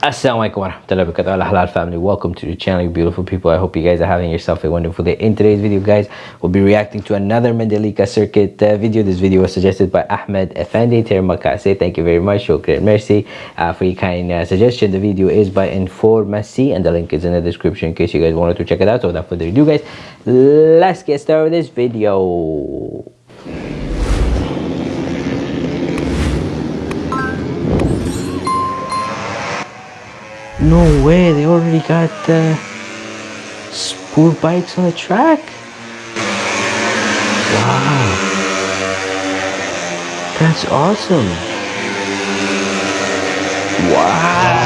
Assalamualaikum warahmatullahi wabarakatuh. Halal family welcome to the channel you beautiful people. I hope you guys are having yourself a wonderful day. In today's video guys we'll be reacting to another mandalika circuit uh, video. This video was suggested by ahmed effendi termakase thank you very much shukran mercy uh, for your kind uh, suggestion. The video is by informasi and the link is in the description in case you guys wanted to check it out. So without further ado guys let's get started with this video No way, they already got the super bikes on the track? Wow. That's awesome. Wow.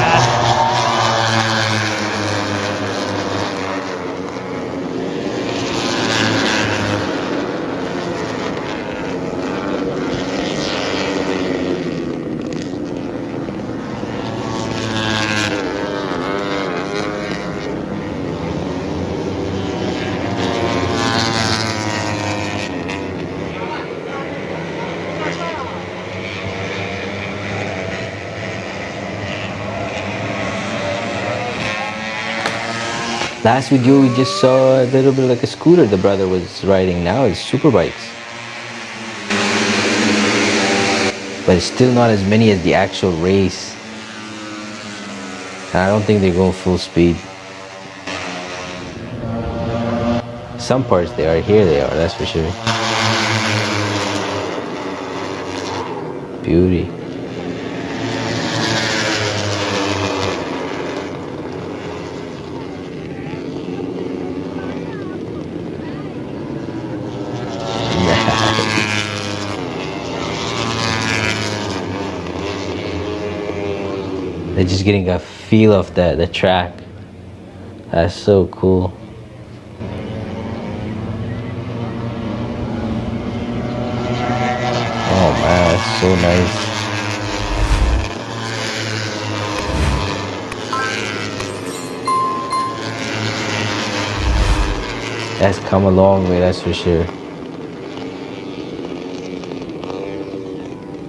Last video we just saw a little bit like a scooter the brother was riding. Now it's super bikes. But it's still not as many as the actual race. I don't think they're going full speed. Some parts they are, here they are, that's for sure. Beauty. They're just getting a feel of the, the track. That's so cool. Oh man, that's so nice. That's come a long way, that's for sure.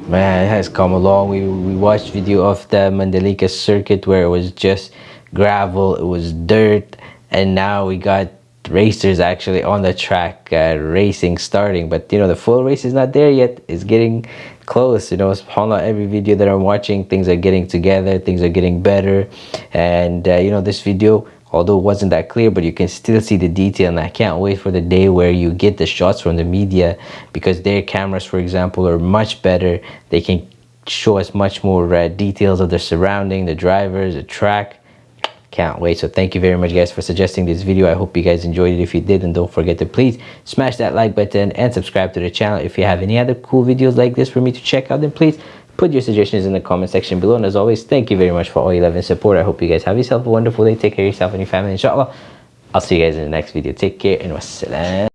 Man it has come along. We, we watched video of the Mandalika circuit where it was just gravel it was dirt and now we got racers actually on the track uh, racing starting. But you know the full race is not there yet. It's getting close you know subhanallah every video that i'm watching. Things are getting together things are getting better. And uh, you know this video although it wasn't that clear but you can still see the detail and i can't wait for the day where you get the shots from the media because their cameras for example are much better. They can show us much more uh, details of the surrounding the drivers the track. Can't wait. So thank you very much guys for suggesting this video. I hope you guys enjoyed it. If you did and don't forget to please smash that like button and subscribe to the channel if you have any other cool videos like this for me to check out. Then please Put your suggestions in the comment section below. And as always, thank you very much for all your love and support. I hope you guys have yourself a wonderful day. Take care of yourself and your family, inshallah. I'll see you guys in the next video. Take care and wassalam.